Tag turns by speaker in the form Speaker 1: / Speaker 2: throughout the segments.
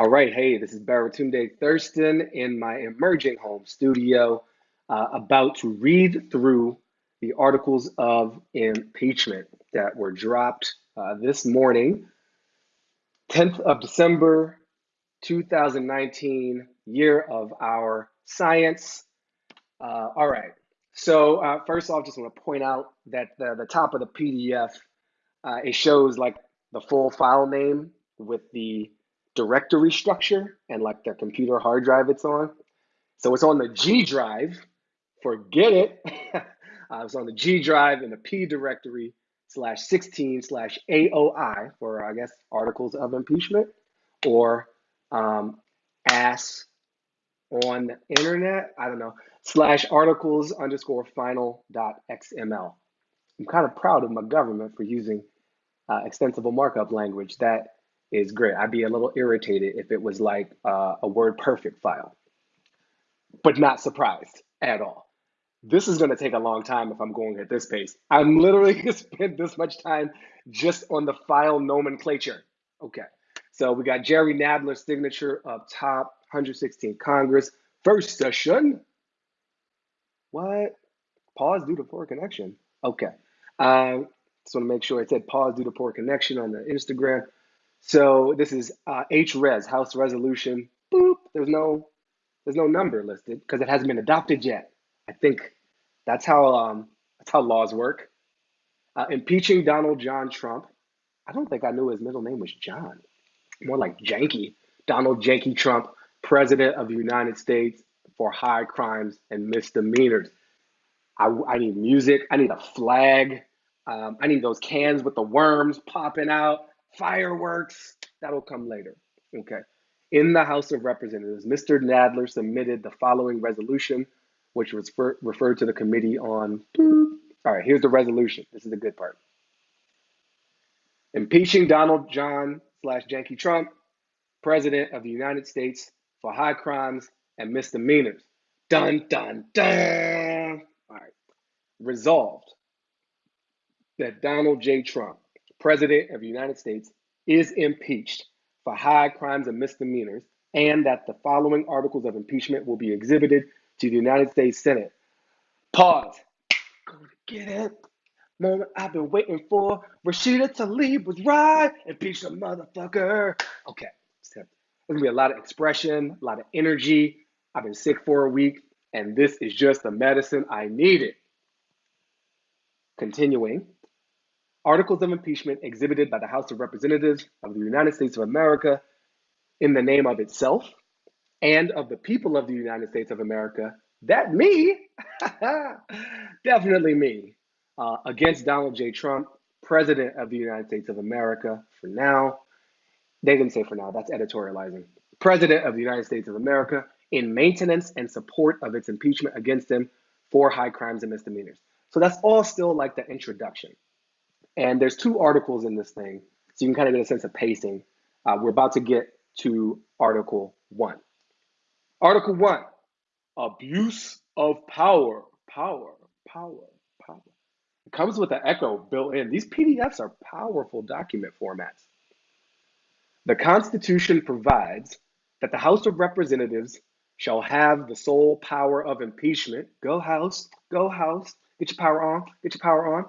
Speaker 1: All right, hey, this is Baratunde Thurston in my emerging home studio, uh, about to read through the articles of impeachment that were dropped uh, this morning, 10th of December, 2019, year of our science. Uh, all right, so uh, first off, just want to point out that the, the top of the PDF, uh, it shows like the full file name with the directory structure and like the computer hard drive it's on. So it's on the G drive. Forget it. uh, it's on the G drive in the P directory slash 16 slash AOI for, I guess, articles of impeachment or um, AS on the internet. I don't know, slash articles underscore final dot XML. I'm kind of proud of my government for using uh, extensible markup language. That is great. I'd be a little irritated if it was like uh, a WordPerfect file, but not surprised at all. This is going to take a long time if I'm going at this pace. I'm literally going to spend this much time just on the file nomenclature. Okay, so we got Jerry Nadler's signature up top, 116 Congress, first session. What? Pause due to poor connection. Okay. Um, just want to make sure I said pause due to poor connection on the Instagram. So this is uh, HRES, House Resolution. Boop. There's no there's no number listed because it hasn't been adopted yet. I think that's how um, that's how laws work. Uh, impeaching Donald John Trump. I don't think I knew his middle name was John. More like Janky. Donald Janky Trump, President of the United States for high crimes and misdemeanors. I, I need music. I need a flag. Um, I need those cans with the worms popping out fireworks. That'll come later. Okay. In the House of Representatives, Mr. Nadler submitted the following resolution, which was referred to the committee on. All right, here's the resolution. This is the good part. Impeaching Donald John slash Janky Trump, President of the United States, for high crimes and misdemeanors. Dun, dun, dun. All right. Resolved that Donald J. Trump President of the United States is impeached for high crimes and misdemeanors, and that the following articles of impeachment will be exhibited to the United States Senate. Pause. Gonna get it. Moment I've been waiting for. Rashida Tlaib was right. Impeach the motherfucker. Okay. There's gonna be a lot of expression, a lot of energy. I've been sick for a week, and this is just the medicine I needed. Continuing, articles of impeachment exhibited by the House of Representatives of the United States of America in the name of itself and of the people of the United States of America. That me, definitely me, uh, against Donald J. Trump, President of the United States of America for now. They didn't say for now, that's editorializing. President of the United States of America in maintenance and support of its impeachment against him for high crimes and misdemeanors. So that's all still like the introduction. And there's two articles in this thing, so you can kind of get a sense of pacing. Uh, we're about to get to Article 1. Article 1 Abuse of Power. Power, power, power. It comes with an echo built in. These PDFs are powerful document formats. The Constitution provides that the House of Representatives shall have the sole power of impeachment. Go, House, go, House. Get your power on, get your power on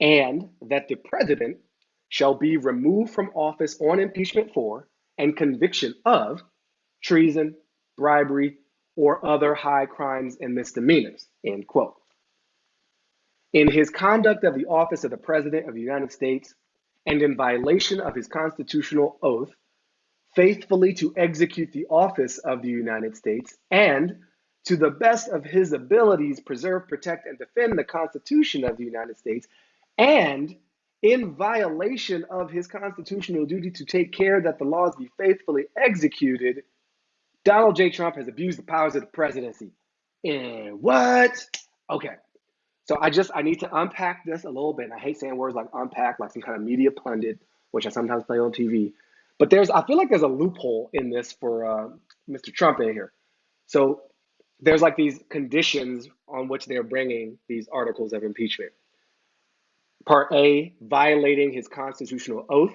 Speaker 1: and that the president shall be removed from office on impeachment for and conviction of treason, bribery, or other high crimes and misdemeanors, end quote. In his conduct of the office of the President of the United States and in violation of his constitutional oath, faithfully to execute the office of the United States and to the best of his abilities preserve, protect, and defend the Constitution of the United States and in violation of his constitutional duty to take care that the laws be faithfully executed, Donald J. Trump has abused the powers of the presidency. And what? Okay. So I just I need to unpack this a little bit. And I hate saying words like unpack, like some kind of media pundit, which I sometimes play on TV. But there's I feel like there's a loophole in this for uh, Mr. Trump in here. So there's like these conditions on which they're bringing these articles of impeachment. Part A, violating his constitutional oath,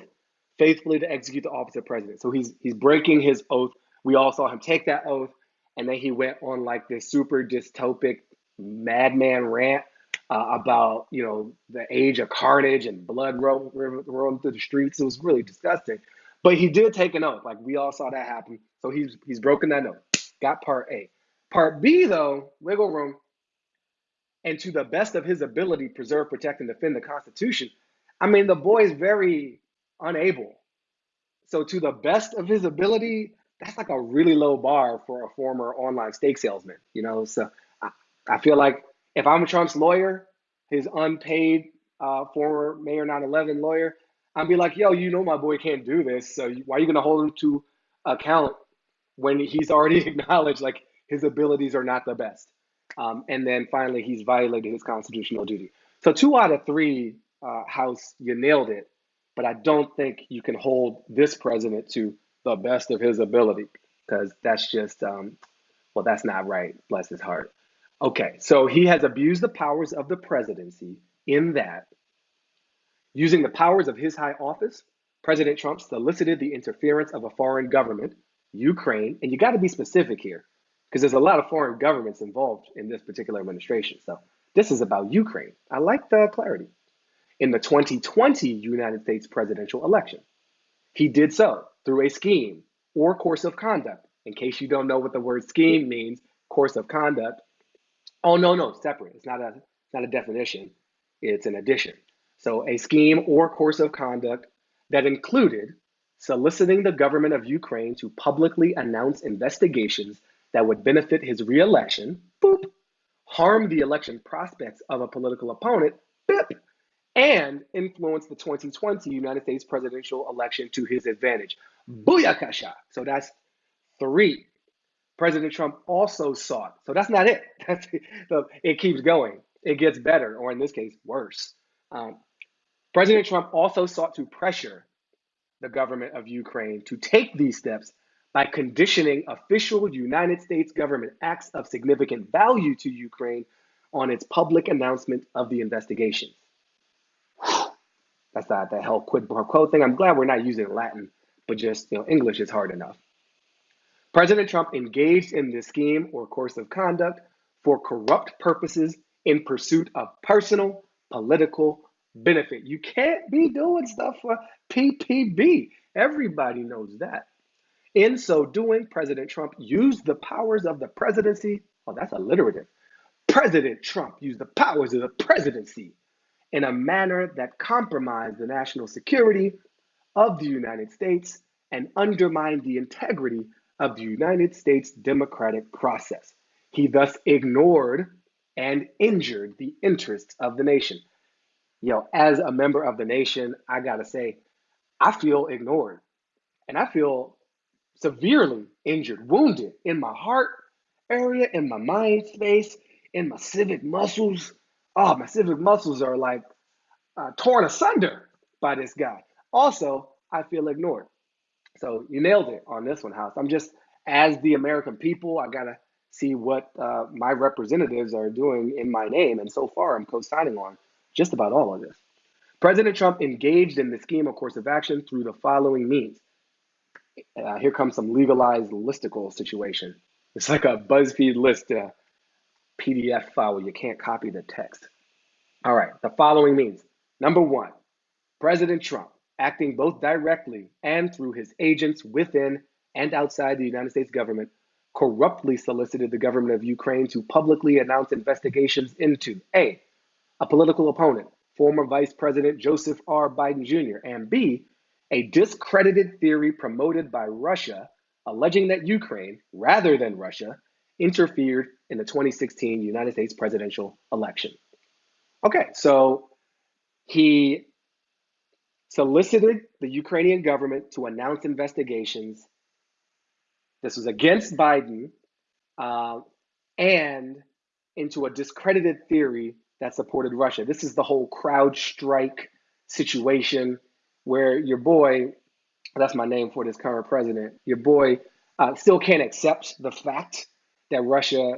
Speaker 1: faithfully to execute the office of president. So he's he's breaking his oath. We all saw him take that oath, and then he went on like this super dystopic madman rant uh, about you know the age of carnage and blood rolling through the streets. It was really disgusting. But he did take an oath. Like we all saw that happen. So he's he's broken that oath. Got part A. Part B though, wiggle room, and to the best of his ability, preserve, protect, and defend the Constitution. I mean, the boy is very unable. So to the best of his ability, that's like a really low bar for a former online steak salesman. You know, so I, I feel like if I'm Trump's lawyer, his unpaid uh, former Mayor 9/11 lawyer, I'd be like, yo, you know my boy can't do this, so why are you gonna hold him to account when he's already acknowledged like his abilities are not the best? Um, and then finally, he's violated his constitutional duty. So two out of three, uh, House, you nailed it. But I don't think you can hold this president to the best of his ability because that's just, um, well, that's not right. Bless his heart. Okay, so he has abused the powers of the presidency in that, using the powers of his high office, President Trump solicited the interference of a foreign government, Ukraine, and you got to be specific here because there's a lot of foreign governments involved in this particular administration. So this is about Ukraine. I like the clarity. In the 2020 United States presidential election, he did so through a scheme or course of conduct. In case you don't know what the word scheme means, course of conduct Oh no, no, separate. It's not a not a definition. It's an addition. So a scheme or course of conduct that included soliciting the government of Ukraine to publicly announce investigations that would benefit his reelection, boop, harm the election prospects of a political opponent, bip, and influence the 2020 United States presidential election to his advantage. Booyakasha. So that's three. President Trump also sought. So that's not it. That's, it keeps going. It gets better, or in this case, worse. Um, President Trump also sought to pressure the government of Ukraine to take these steps by conditioning official United States government acts of significant value to Ukraine on its public announcement of the investigations. That's not the hell quid pro quo thing. I'm glad we're not using Latin, but just you know, English is hard enough. President Trump engaged in this scheme or course of conduct for corrupt purposes in pursuit of personal political benefit. You can't be doing stuff for PPB. Everybody knows that. In so doing, President Trump used the powers of the presidency. Oh, that's alliterative. President Trump used the powers of the presidency in a manner that compromised the national security of the United States and undermined the integrity of the United States democratic process. He thus ignored and injured the interests of the nation. You know, as a member of the nation, I gotta say, I feel ignored and I feel severely injured, wounded in my heart area, in my mind space, in my civic muscles. Oh, my civic muscles are like uh, torn asunder by this guy. Also, I feel ignored. So you nailed it on this one, House. I'm just, as the American people, I got to see what uh, my representatives are doing in my name. And so far, I'm co signing on just about all of this. President Trump engaged in the scheme of course of action through the following means. Uh, here comes some legalized listicle situation. It's like a BuzzFeed list uh, PDF file where you can't copy the text. All right, the following means. Number one, President Trump acting both directly and through his agents within and outside the United States government, corruptly solicited the government of Ukraine to publicly announce investigations into A, a political opponent, former Vice President Joseph R. Biden Jr., and B, a discredited theory promoted by Russia alleging that Ukraine, rather than Russia, interfered in the 2016 United States presidential election. Okay, so he solicited the Ukrainian government to announce investigations. This was against Biden uh, and into a discredited theory that supported Russia. This is the whole CrowdStrike situation where your boy, that's my name for this current president, your boy uh, still can't accept the fact that Russia,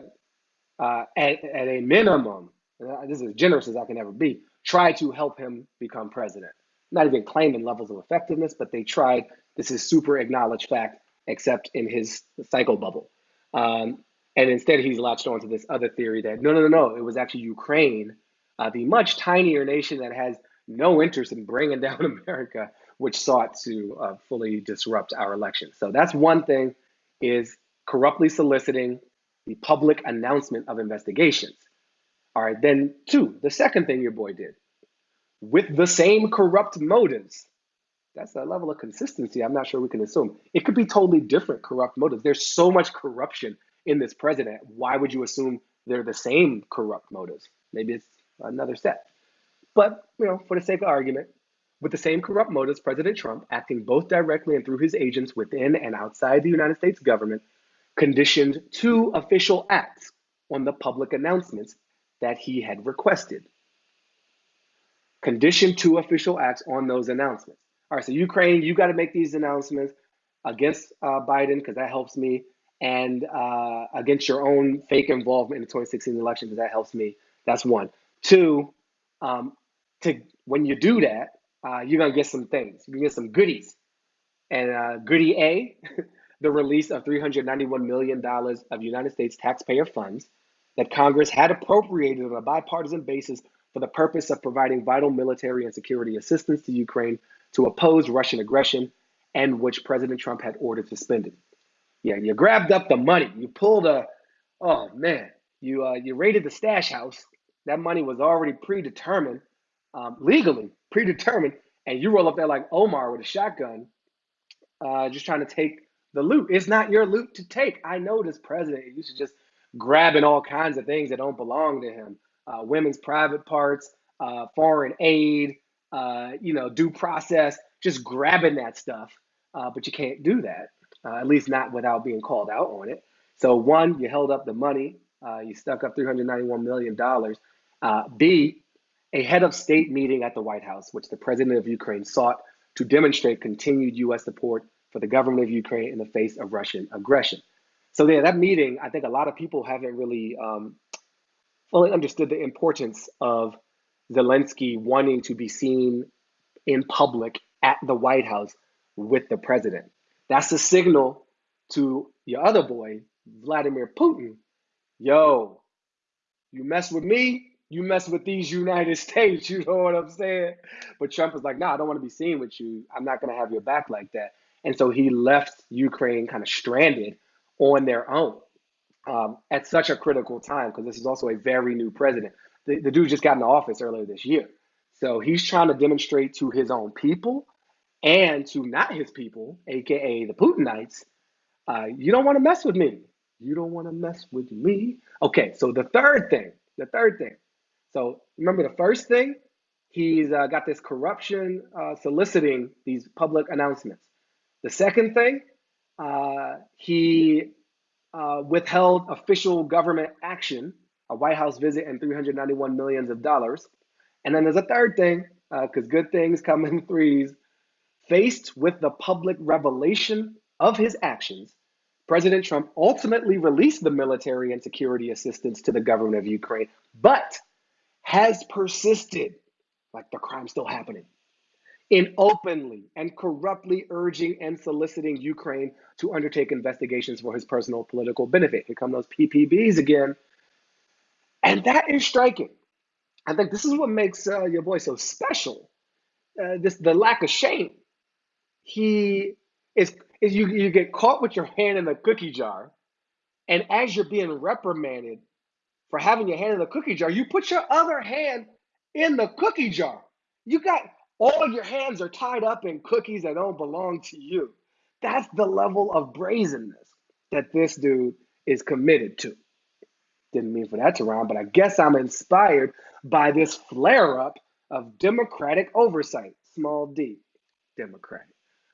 Speaker 1: uh, at, at a minimum, uh, this is as generous as I can ever be, tried to help him become president. not even claiming levels of effectiveness, but they tried. This is super acknowledged fact, except in his cycle bubble. Um, and instead, he's latched onto this other theory that no, no, no, no, it was actually Ukraine, uh, the much tinier nation that has no interest in bringing down America, which sought to uh, fully disrupt our election. So that's one thing: is corruptly soliciting the public announcement of investigations. All right, then two, the second thing your boy did with the same corrupt motives. That's a level of consistency I'm not sure we can assume. It could be totally different corrupt motives. There's so much corruption in this president. Why would you assume they're the same corrupt motives? Maybe it's another set. But, you know, for the sake of argument, with the same corrupt motives, President Trump, acting both directly and through his agents within and outside the United States government, conditioned two official acts on the public announcements that he had requested. Conditioned two official acts on those announcements. All right, so Ukraine, you got to make these announcements against uh, Biden because that helps me, and uh, against your own fake involvement in the 2016 election because that helps me. That's one. Two, um, to when you do that, uh, you're gonna get some things. You get some goodies, and uh, goodie A, the release of 391 million dollars of United States taxpayer funds that Congress had appropriated on a bipartisan basis for the purpose of providing vital military and security assistance to Ukraine to oppose Russian aggression, and which President Trump had ordered suspended. Yeah, you grabbed up the money. You pulled a, oh man, you uh, you raided the stash house. That money was already predetermined, um, legally predetermined, and you roll up there like Omar with a shotgun, uh, just trying to take the loot. It's not your loot to take. I know this president used to just grabbing all kinds of things that don't belong to him uh, women's private parts, uh, foreign aid, uh, you know, due process, just grabbing that stuff. Uh, but you can't do that, uh, at least not without being called out on it. So, one, you held up the money, uh, you stuck up $391 million. B, a head of state meeting at the White House, which the president of Ukraine sought to demonstrate continued U.S. support for the government of Ukraine in the face of Russian aggression. So, yeah, that meeting, I think a lot of people haven't really um, fully understood the importance of Zelensky wanting to be seen in public at the White House with the president. That's a signal to your other boy, Vladimir Putin. Yo, you mess with me, you mess with these United States. You know what I'm saying? But Trump is like, no, nah, I don't want to be seen with you. I'm not going to have your back like that. And so he left Ukraine kind of stranded on their own um, at such a critical time because this is also a very new president. The, the dude just got in office earlier this year. So he's trying to demonstrate to his own people and to not his people, aka the Putinites, uh, you don't want to mess with me. You don't want to mess with me. Okay, so the third thing, the third thing. So remember the first thing, he's uh, got this corruption uh, soliciting these public announcements. The second thing, uh, he uh, withheld official government action, a White House visit, and 391 millions of dollars. And then there's a third thing, because uh, good things come in threes. Faced with the public revelation of his actions, President Trump ultimately released the military and security assistance to the government of Ukraine, but has persisted like the crime's still happening in openly and corruptly urging and soliciting Ukraine to undertake investigations for his personal political benefit. Here come those PPBs again. And that is striking. I think this is what makes uh, your boy so special. Uh, this the lack of shame. He is, is you, you get caught with your hand in the cookie jar, and as you're being reprimanded for having your hand in the cookie jar, you put your other hand in the cookie jar. You got all your hands are tied up in cookies that don't belong to you. That's the level of brazenness that this dude is committed to. Didn't mean for that to rhyme, but I guess I'm inspired by this flare up of democratic oversight, small d, democratic.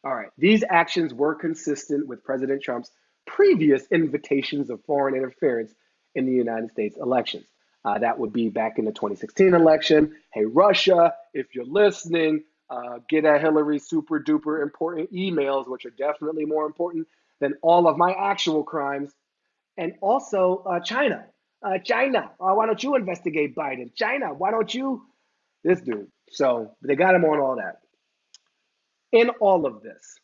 Speaker 1: All right, these actions were consistent with President Trump's previous invitations of foreign interference in the United States elections. Uh, that would be back in the 2016 election. Hey, Russia, if you're listening, uh, get at Hillary super duper important emails, which are definitely more important than all of my actual crimes. And also, uh, China. Uh, China, uh, why don't you investigate Biden? China, why don't you? This dude. So they got him on all that. In all of this,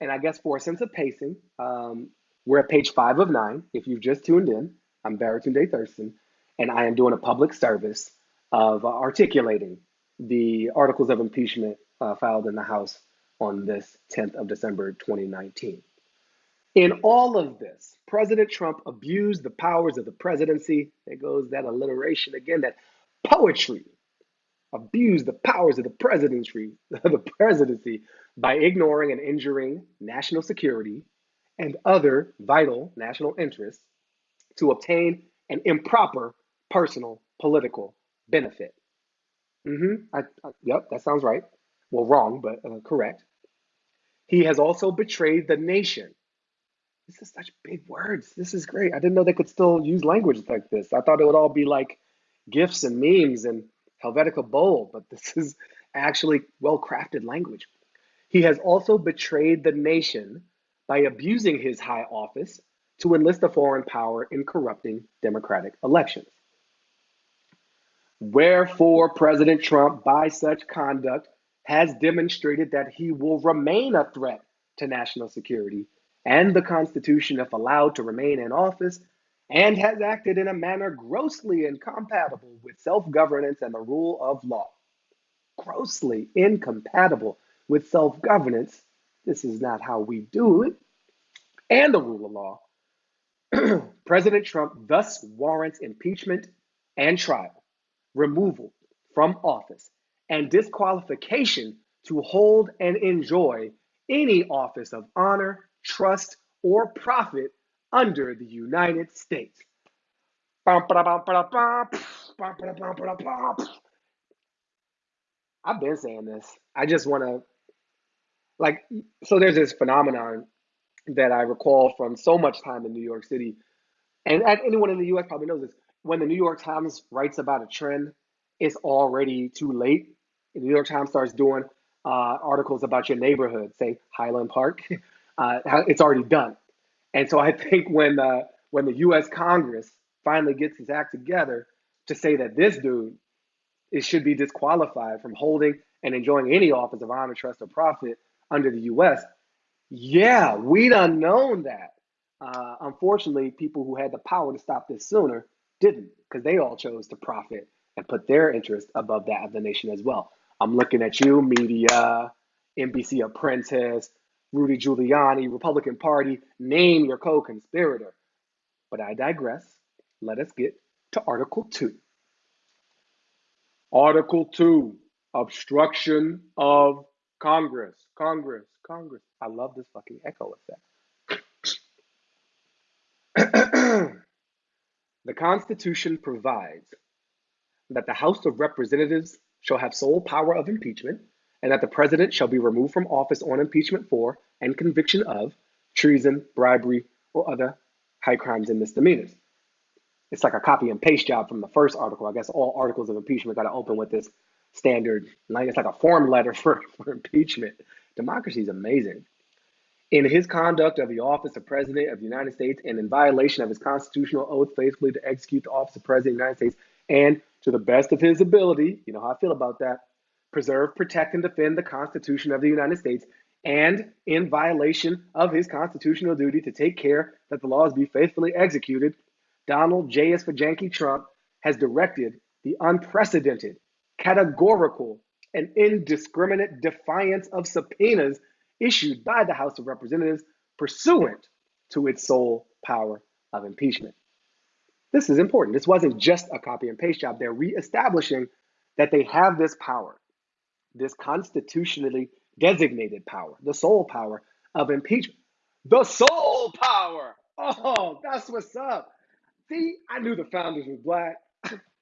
Speaker 1: and I guess for a sense of pacing, um, we're at page five of nine. If you've just tuned in, I'm Baratunde Thurston, and I am doing a public service of uh, articulating the articles of impeachment uh, filed in the House on this 10th of December 2019. In all of this, President Trump abused the powers of the presidency. There goes that alliteration again, that poetry. Abused the powers of the presidency, the presidency by ignoring and injuring national security and other vital national interests to obtain an improper personal political benefit. Mm-hmm. I, I, yep, that sounds right. Well, wrong, but uh, correct. He has also betrayed the nation. This is such big words. This is great. I didn't know they could still use language like this. I thought it would all be like gifs and memes and Helvetica Bold, but this is actually well crafted language. He has also betrayed the nation by abusing his high office to enlist a foreign power in corrupting democratic elections. Wherefore, President Trump, by such conduct, has demonstrated that he will remain a threat to national security and the Constitution if allowed to remain in office, and has acted in a manner grossly incompatible with self governance and the rule of law. Grossly incompatible with self governance. This is not how we do it. And the rule of law. President Trump thus warrants impeachment and trial, removal from office, and disqualification to hold and enjoy any office of honor, trust, or profit under the United States. I've been saying this. I just want to, like, so there's this phenomenon that I recall from so much time in New York City, and anyone in the US probably knows this. When the New York Times writes about a trend, it's already too late. The New York Times starts doing uh, articles about your neighborhood, say Highland Park. Uh, it's already done. And so I think when uh, when the U.S. Congress finally gets its act together to say that this dude it should be disqualified from holding and enjoying any office of honor, trust, or profit under the U.S. Yeah, we done known that. Uh, unfortunately, people who had the power to stop this sooner didn't, because they all chose to profit and put their interest above that of the nation as well. I'm looking at you, media, NBC Apprentice, Rudy Giuliani, Republican Party, name your co conspirator. But I digress. Let us get to Article 2. Article 2 Obstruction of Congress. Congress. Congress. I love this fucking echo effect. the Constitution provides that the House of Representatives shall have sole power of impeachment and that the president shall be removed from office on impeachment for and conviction of treason, bribery, or other high crimes and misdemeanors. It's like a copy and paste job from the first article. I guess all articles of impeachment got to open with this standard line. It's like a form letter for, for impeachment. Democracy is amazing. In his conduct of the office of President of the United States and in violation of his constitutional oath faithfully to execute the office of President of the United States and to the best of his ability, you know how I feel about that, preserve, protect, and defend the Constitution of the United States, and in violation of his constitutional duty to take care that the laws be faithfully executed, Donald J. S. Fajanky Trump has directed the unprecedented, categorical, and indiscriminate defiance of subpoenas issued by the House of Representatives pursuant to its sole power of impeachment. This is important. This wasn't just a copy and paste job. They're reestablishing that they have this power this constitutionally designated power, the sole power of impeachment. The sole power. Oh, that's what's up. See, I knew the founders were black.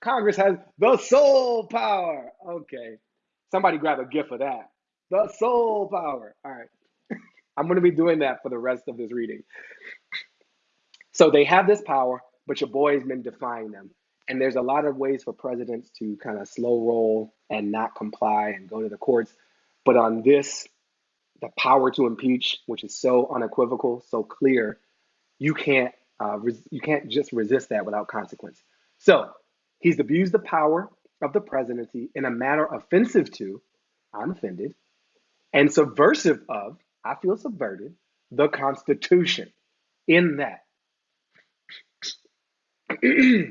Speaker 1: Congress has the sole power. Okay. Somebody grab a gift of that. The sole power. All right. I'm going to be doing that for the rest of this reading. So they have this power, but your boy has been defying them. And there's a lot of ways for presidents to kind of slow roll and not comply and go to the courts. But on this, the power to impeach, which is so unequivocal, so clear, you can't uh, res- you can't just resist that without consequence. So he's abused the power of the presidency in a manner offensive to, I'm offended, and subversive of, I feel subverted, the Constitution. In that, I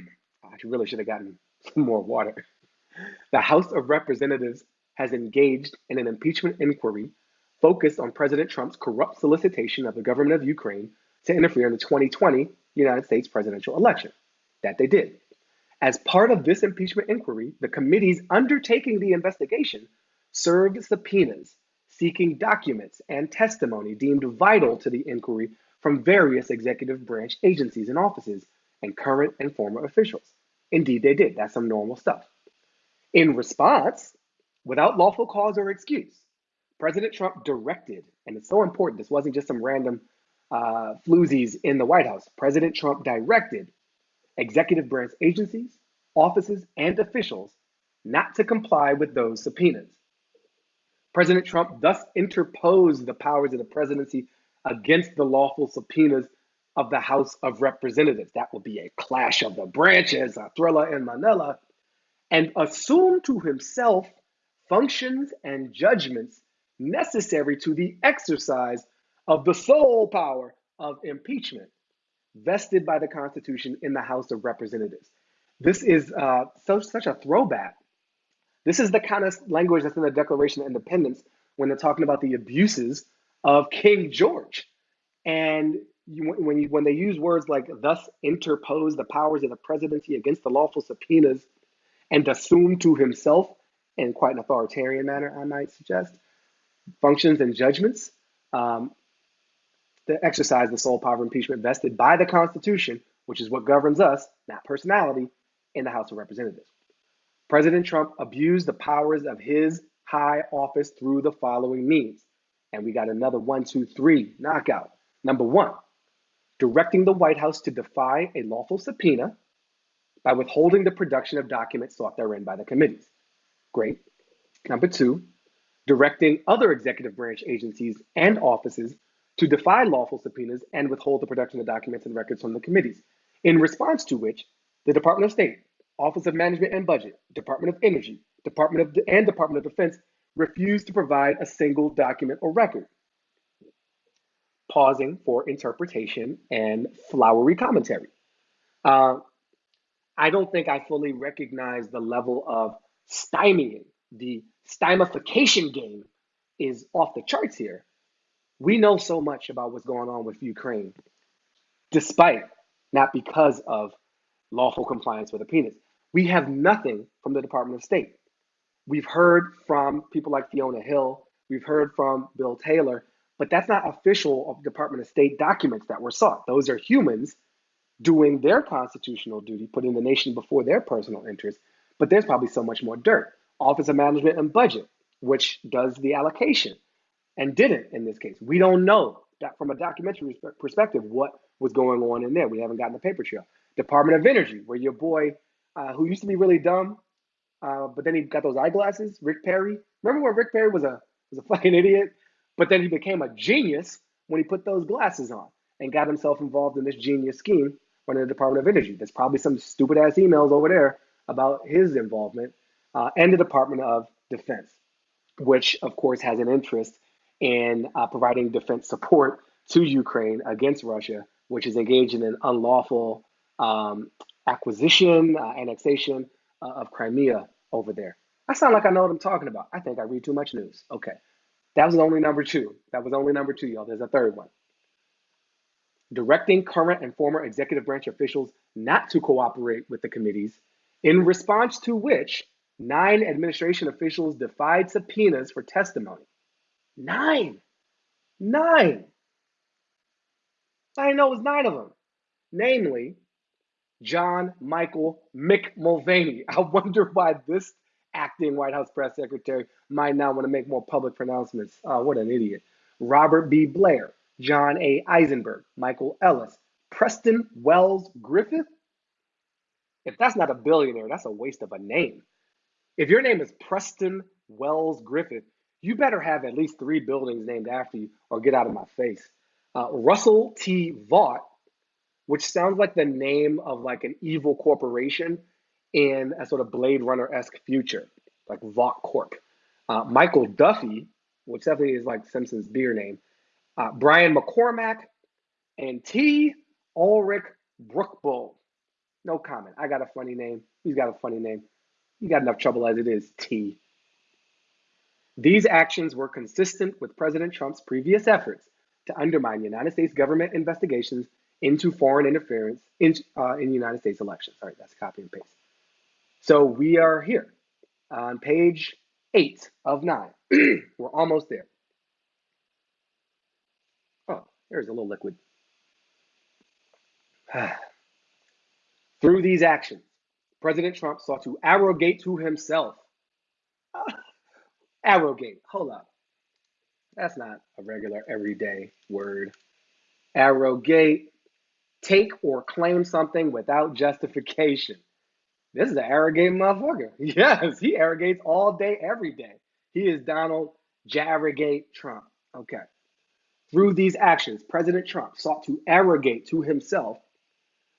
Speaker 1: really should have gotten some more water. The House of Representatives has engaged in an impeachment inquiry focused on President Trump's corrupt solicitation of the government of Ukraine to interfere in the 2020 United States presidential election. That they did. As part of this impeachment inquiry, the committees undertaking the investigation served subpoenas seeking documents and testimony deemed vital to the inquiry from various executive branch agencies and offices and current and former officials. Indeed, they did. That's some normal stuff. In response, without lawful cause or excuse, President Trump directed, and it's so important, this wasn't just some random uh, floozies in the White House. President Trump directed executive branch agencies, offices, and officials not to comply with those subpoenas. President Trump thus interposed the powers of the presidency against the lawful subpoenas of the House of Representatives. That will be a clash of the branches, a thriller in Manila, and assumed to himself functions and judgments necessary to the exercise of the sole power of impeachment vested by the Constitution in the House of Representatives. This is uh, so, such a throwback this is the kind of language that's in the Declaration of Independence when they're talking about the abuses of King George. And you, when, you, when they use words like thus interpose the powers of the presidency against the lawful subpoenas and assume to himself, in quite an authoritarian manner, I might suggest, functions and judgments, um, to exercise the sole power of impeachment vested by the Constitution, which is what governs us, not personality, in the House of Representatives. President Trump abused the powers of his high office through the following means. And we got another one, two, three knockout. Number one, directing the White House to defy a lawful subpoena by withholding the production of documents sought therein by the committees. Great. Number two, directing other executive branch agencies and offices to defy lawful subpoenas and withhold the production of documents and records from the committees, in response to which the Department of State Office of Management and Budget, Department of Energy, Department of and Department of Defense refused to provide a single document or record, pausing for interpretation and flowery commentary. Uh, I don't think I fully recognize the level of stymieing. The stymification game is off the charts here. We know so much about what's going on with Ukraine, despite, not because of lawful compliance with subpoenas. We have nothing from the Department of State. We've heard from people like Fiona Hill, we've heard from Bill Taylor, but that's not official of Department of State documents that were sought. Those are humans doing their constitutional duty, putting the nation before their personal interests. But there's probably so much more dirt. Office of Management and Budget, which does the allocation and didn't in this case. We don't know that from a documentary perspective what was going on in there. We haven't gotten the paper trail. Department of Energy, where your boy uh, who used to be really dumb, uh, but then he got those eyeglasses. Rick Perry. Remember when Rick Perry was a was a fucking idiot, but then he became a genius when he put those glasses on and got himself involved in this genius scheme running the Department of Energy. There's probably some stupid ass emails over there about his involvement, uh, and the Department of Defense, which of course has an interest in uh, providing defense support to Ukraine against Russia, which is engaged in an unlawful um, acquisition, uh, annexation uh, of Crimea over there. I sound like I know what I'm talking about. I think I read too much news. Okay. That was only number two. That was only number two, y'all. There's a third one. Directing current and former executive branch officials not to cooperate with the committees, in response to which nine administration officials defied subpoenas for testimony. Nine. Nine. I didn't know it was nine of them. Namely, John Michael Mick Mulvaney. I wonder why this acting White House press secretary might not want to make more public pronouncements. Oh, what an idiot. Robert B. Blair, John A. Eisenberg, Michael Ellis, Preston Wells Griffith. If that's not a billionaire, that's a waste of a name. If your name is Preston Wells Griffith, you better have at least three buildings named after you or get out of my face. Uh, Russell T. Vought, which sounds like the name of like an evil corporation in a sort of Blade Runner esque future, like Vought Corp. Uh, Michael Duffy, which definitely is like Simpson's beer name, uh, Brian McCormack, and T. Ulrich Brechbuhl. No comment. I got a funny name. He's got a funny name. You got enough trouble as it is, T. These actions were consistent with President Trump's previous efforts to undermine United States government investigations into foreign interference in, uh, in United States elections. Right, that's copy and paste. So we are here on page eight of nine. We're almost there. Oh, there's a little liquid. Through these actions, President Trump sought to arrogate to himself. Arrogate, hold up. That's not a regular everyday word. Arrogate, take or claim something without justification. This is an arrogant motherfucker. Yes, he arrogates all day, every day. He is Donald Jarrogate Trump. Okay. Through these actions, President Trump sought to arrogate to himself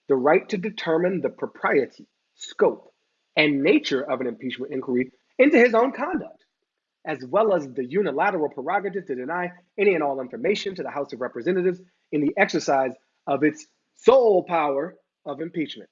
Speaker 1: the right to determine the propriety, scope, and nature of an impeachment inquiry into his own conduct, as well as the unilateral prerogative to deny any and all information to the House of Representatives in the exercise of its sole power of impeachment.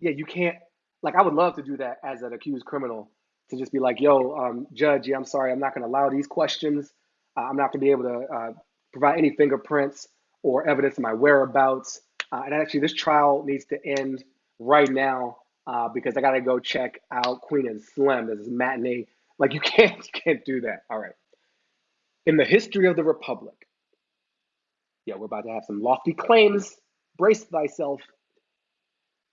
Speaker 1: Yeah, you can't, like, I would love to do that as an accused criminal to just be like, yo, um, judge, yeah, I'm sorry, I'm not going to allow these questions. Uh, I'm not going to be able to uh, provide any fingerprints or evidence of my whereabouts. Uh, and actually, this trial needs to end right now uh, because I got to go check out Queen and Slim. This is matinee. Like you can't, you can't do that. All right. In the history of the republic, yeah, we're about to have some lofty claims. Brace thyself.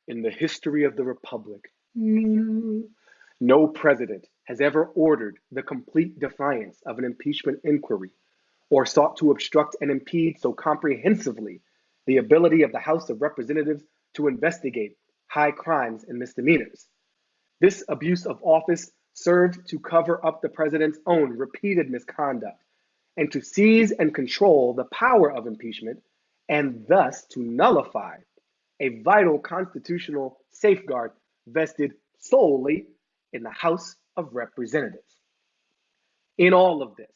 Speaker 1: In the history of the republic, no president has ever ordered the complete defiance of an impeachment inquiry or sought to obstruct and impede so comprehensively the ability of the House of Representatives to investigate high crimes and misdemeanors. This abuse of office served to cover up the president's own repeated misconduct and to seize and control the power of impeachment and thus to nullify a vital constitutional safeguard vested solely in the House of Representatives. In all of this,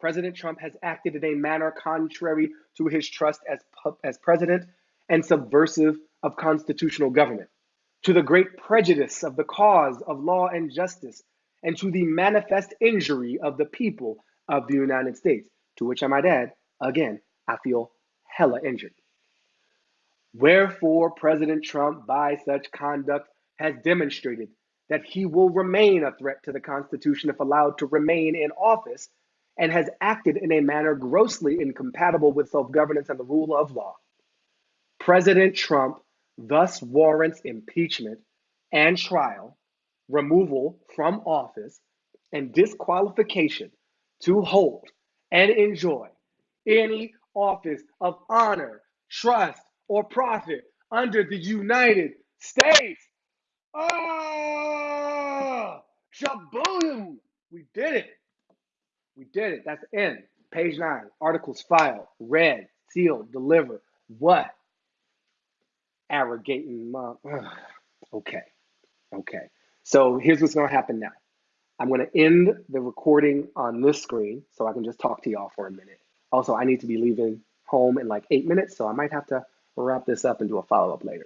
Speaker 1: President Trump has acted in a manner contrary to his trust as, as president and subversive of constitutional government, to the great prejudice of the cause of law and justice, and to the manifest injury of the people of the United States, to which I might add, again, I feel hella injured. Wherefore, President Trump, by such conduct, has demonstrated that he will remain a threat to the Constitution if allowed to remain in office and has acted in a manner grossly incompatible with self governance and the rule of law. President Trump thus warrants impeachment and trial, removal from office, and disqualification to hold and enjoy any office of honor, trust, or profit under the United States. Ah, shaboom! We did it. We did it. That's the end. Page nine. Articles filed, read, sealed, delivered. What? Arrogating mom. okay. Okay. So here's what's going to happen now. I'm going to end the recording on this screen so I can just talk to y'all for a minute. Also, I need to be leaving home in like eight minutes, so I might have to wrap this up and do a follow up later.